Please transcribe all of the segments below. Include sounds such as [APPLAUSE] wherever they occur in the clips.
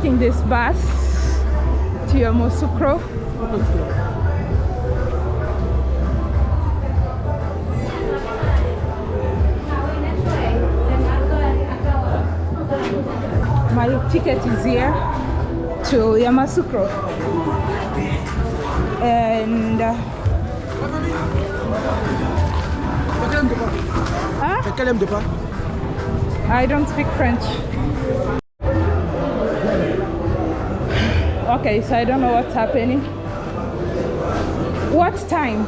taking this bus to Yamoussoukro. My ticket is here to Yamoussoukro and uh, huh? I don't speak French. Okay, so I don't know what's happening. What time?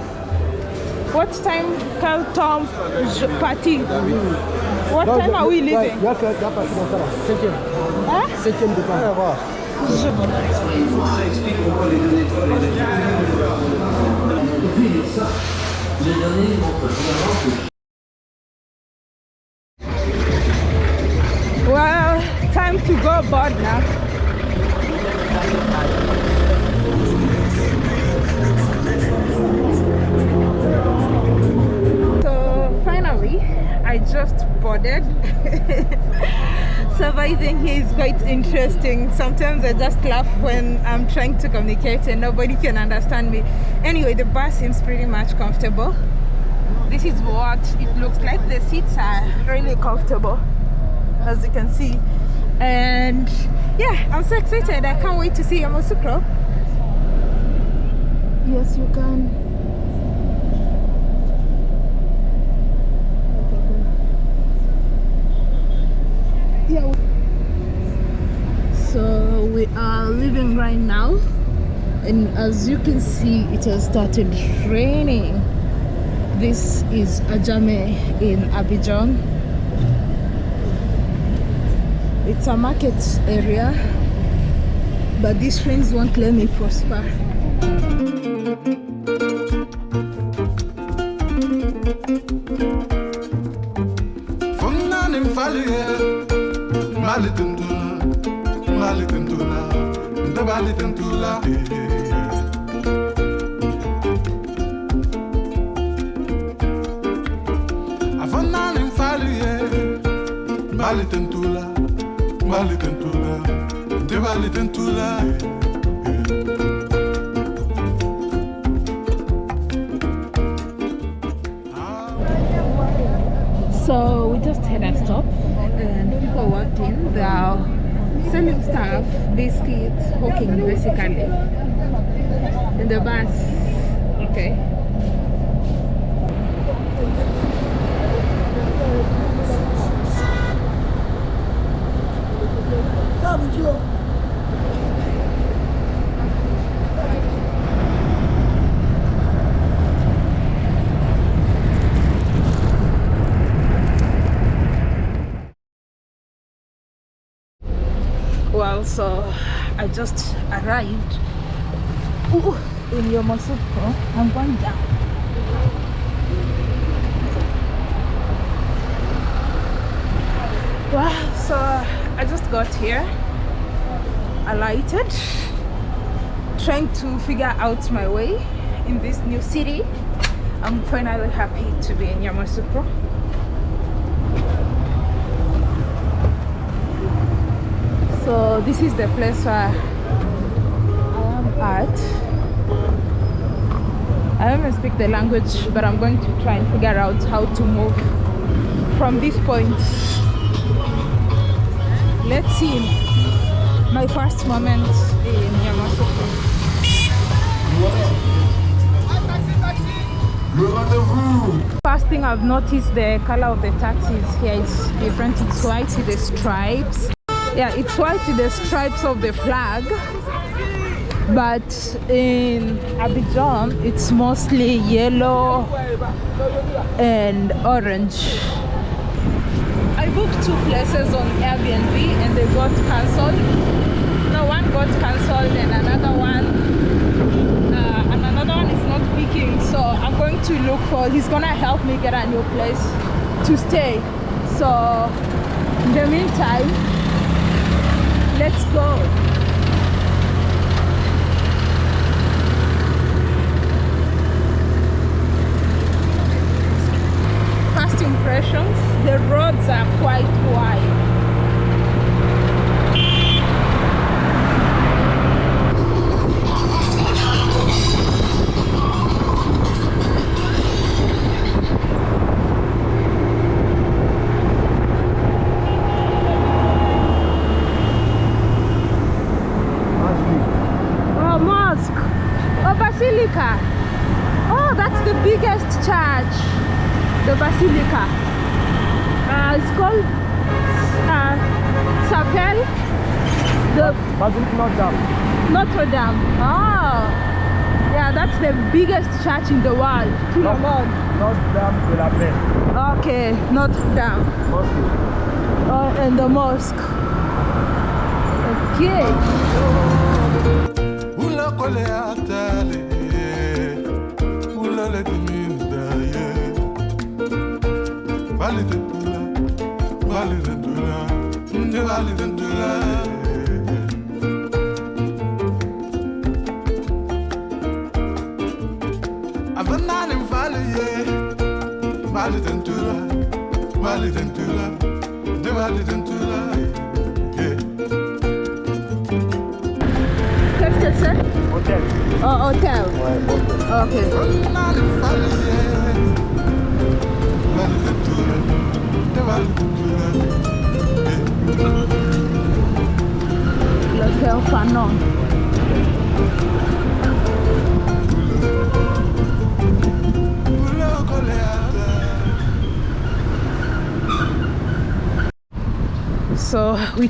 What time Carl Tom party? What time are we leaving? Tu I just laugh when I'm trying to communicate and nobody can understand me. Anyway, the bus seems pretty much comfortable. This is what it looks like. The seats are really comfortable as you can see and yeah i'm so excited i can't wait to see yamoussoukro yes you can yeah we are leaving right now. And as you can see it has started raining. This is Adjamé in abidjan. It's a market area but these rains won't let me prosper Funnanim faluye Malitundula Malitundula Ndabalitundula Afunnanim faluye Malitundula Malitundula Ndabalitundula so we just had a stop. And people walked in they are selling stuff biscuits hawking basically. In the bus. Okay well so i just arrived. Ooh, in Yamoussoukro. i'm going down. Wow so i just got here alighted trying to figure out my way in this new city. I'm finally happy to be in Yamoussoukro so this is the place where I am at I don't speak the language but I'm going to try and figure out how to move from this point let's see my first moment in Yamoussoukro First thing I've noticed the color of the taxis here is different. It's white with the stripes. Yeah, it's white with the stripes of the flag. But in Abidjan, it's mostly yellow and orange. I booked two places on Airbnb and they got cancelled. No, one got cancelled and another one uh, and another one is not picking so i'm going to look for he's gonna help me get a new place to stay so in the meantime let's go first impressions the roads are quite wide. Basilica. Oh, that's the biggest church. The basilica. Uh, it's called uh, Chapelle de Basilique Notre Dame. Notre Dame. Oh, yeah, that's the biggest church in the world. Tout le monde. Notre Dame de la Paix. Okay, Notre Dame. Mosque. Oh, and the mosque. Okay. Qu'est-ce que c'est? Hôtel. Oh, hôtel. Ouais, hôtel. Okay.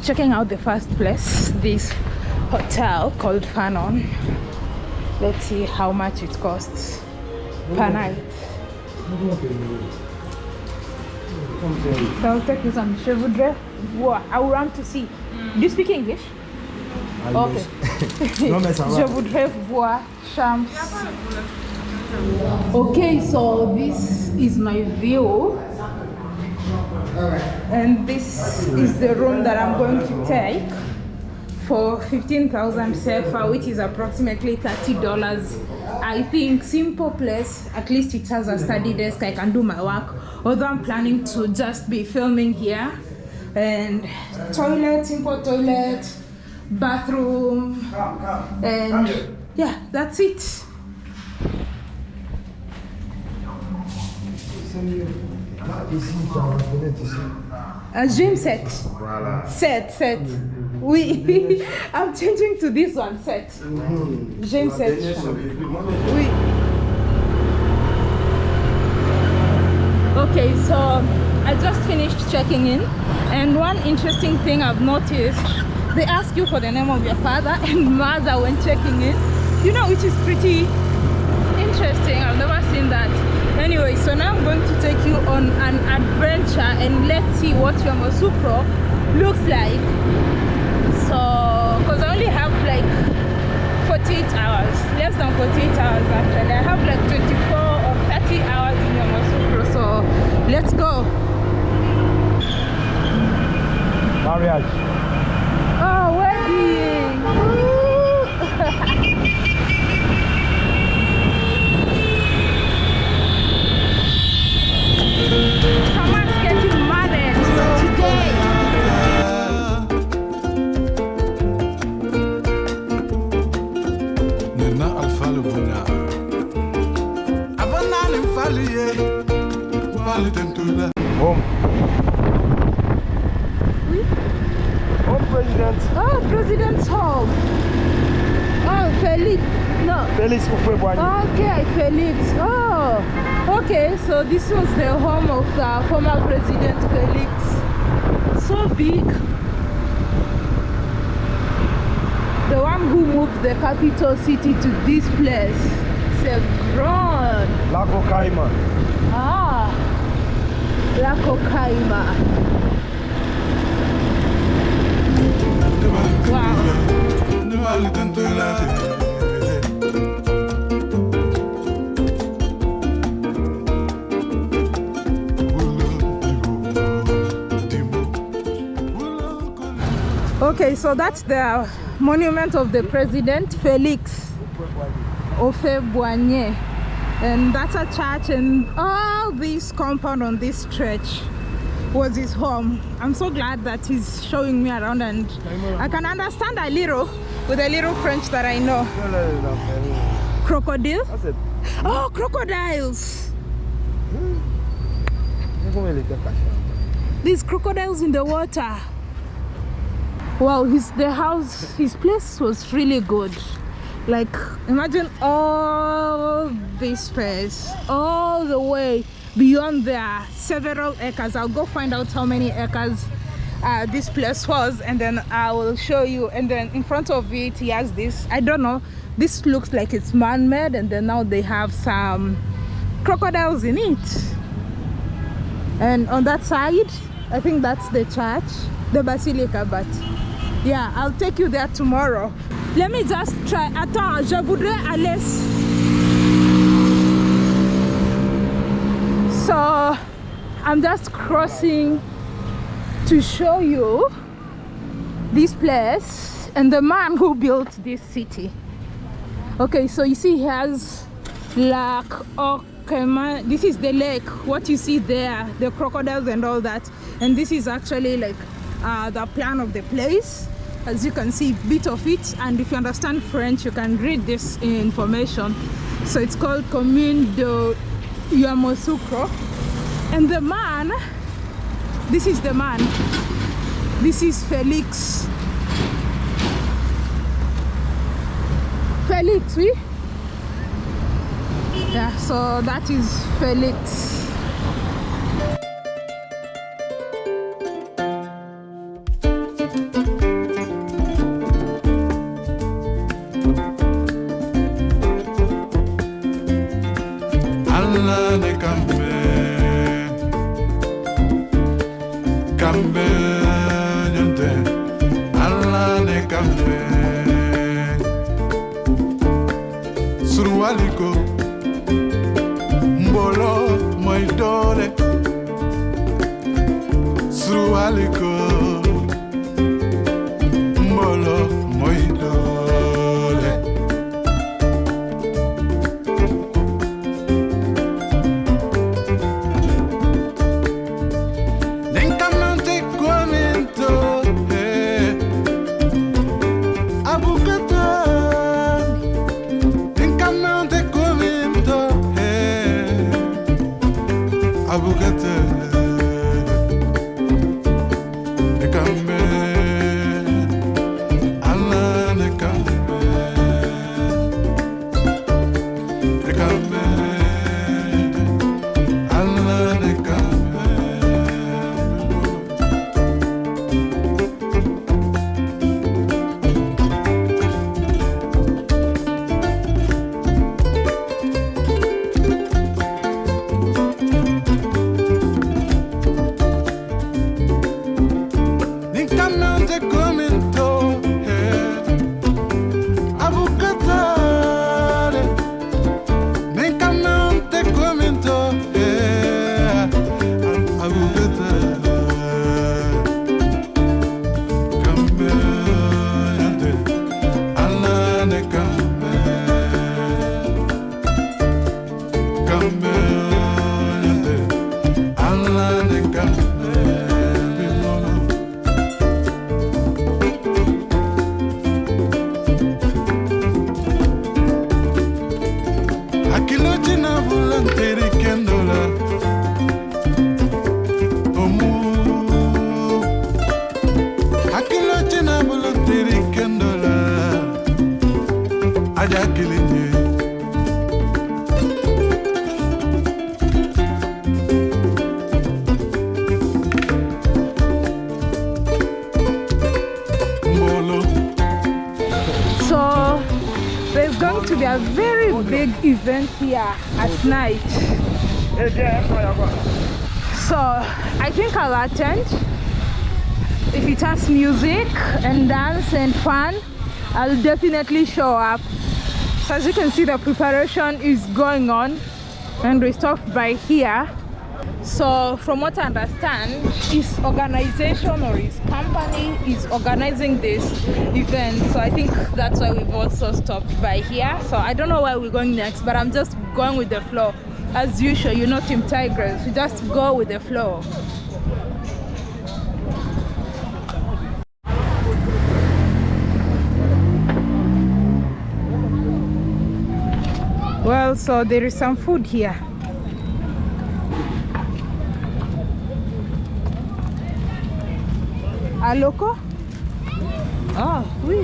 Checking out the first place, this hotel called Fanon. Let's see how much it costs per night. So I'll take you some. Voir. I want to see. Do you speak English? Ah, okay. [LAUGHS] Non, mais ça Je voudrais voir Shams. Okay, so this is my view. And this is the room that I'm going to take for 15,000 CFA, which is approximately $30. I think simple place, at least it has a study desk, I can do my work. Although I'm planning to just be filming here. And toilet, simple toilet, bathroom, and yeah, that's it. Ici, tu as la fenêtre ici. Gym set. Voilà. Set, set. Oui, [LAUGHS] I'm changing to this one, set. Gym set. Oui. Okay, so I just finished checking in, and one interesting thing I've noticed, they ask you for the name of your father [LAUGHS] and mother when checking in, you know, which is pretty interesting. I've never seen that. Anyway, so now I'm going to take you on an adventure and let's see what Yamoussoukro looks like. So, because I only have like 48 hours, less than 48 hours actually. I have like 24 or 30 hours in Yamoussoukro. So, let's go. marriage Oh, wedding! [LAUGHS] So this was the home of the former President Felix. So big. The one who moved the capital city to this place. Chevron. Lac aux Caïmans. Ah, Lac aux Caïmans. Wow. Okay, so that's the monument of the president, Felix Houphouët-Boigny. And that's a church and all this compound on this stretch was his home. I'm so glad that he's showing me around and I can understand a little with a little French that I know. Crocodile? Oh, crocodiles! Comment il était caché These crocodiles in the water. Wow, his the house, his place was really good. Like, imagine all this space, all the way beyond there, several acres. I'll go find out how many acres uh, this place was, and then I will show you. And then in front of it, he has this. I don't know. This looks like it's man-made, and then now they have some crocodiles in it. And on that side, I think that's the church, the basilica. But yeah, I'll take you there tomorrow. Let me just try. Attends, je voudrais aller. So I'm just crossing to show you this place and the man who built this city. Okay, so you see he has Lac aux Caïmans. This is the lake. What you see there, the crocodiles and all that. And this is actually like uh, the plan of the place. As you can see, bit of it. And if you understand French, you can read this information. So it's called Commune de Yamoussoukro. And the man, this is the man. This is Felix. Felix, oui? Yeah, so that is Felix. Surwaliko mbolo moy dole surwaliko mbolo Abukata Nekambe there's going to be a very big event here at night. So I think I'll attend. If it has music and dance and fun, I'll definitely show up. So as you can see, the preparation is going on and we stopped by here. So from what I understand, his organization or his company is organizing this event. So I think that's why we've also stopped by here. So I don't know where we're going next, but I'm just going with the flow. As usual, you know Team Tigers, we just go with the flow. Well, so there is some food here. Aloko? Ah, oui.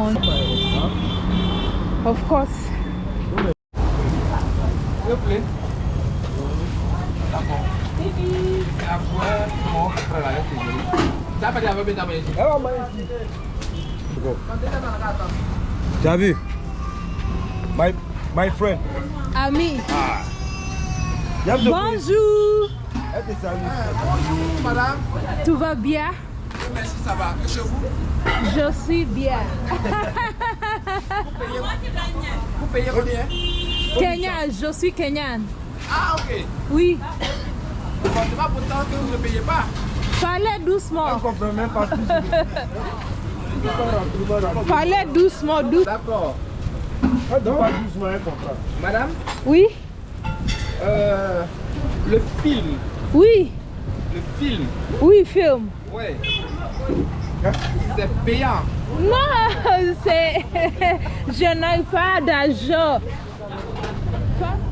On va ici. Tu as vu? My, my friend. Ami, You have to bonjour. Elle te salue. Bonjour, madame. Tout va bien? Merci, ça va. Et chez vous? Je suis bien. Vous payez combien? Kenya, je suis Kenyan. Ah, ok. Oui, Bon, c'est pas pourtant que vous ne payez pas. parlez doucement. comprends même pas tout. Parlez doucement, doucement. D'accord. Contrat. Madame, Oui, euh, le film, oui, le film, oui, film. ouais, c'est payant. Non, c'est. Je n'ai pas d'argent.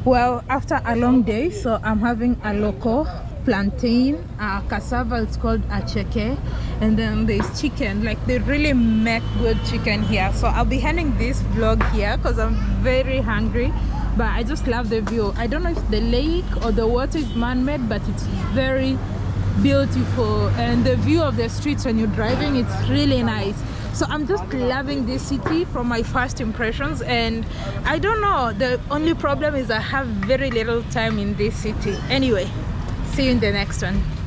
Well, after a long day, so I'm having aloko plantain, uh, cassava. It's called attiéké, and then there's chicken. Like they really make good chicken here. So I'll be ending this vlog here because I'm very hungry. But I just love the view. I don't know if the lake or the water is man-made, but it's very beautiful and the view of the streets when you're driving it's really nice. So i'm just loving this city from my first impressions and i don't know the only problem is i have very little time in this city. Anyway see you in the next one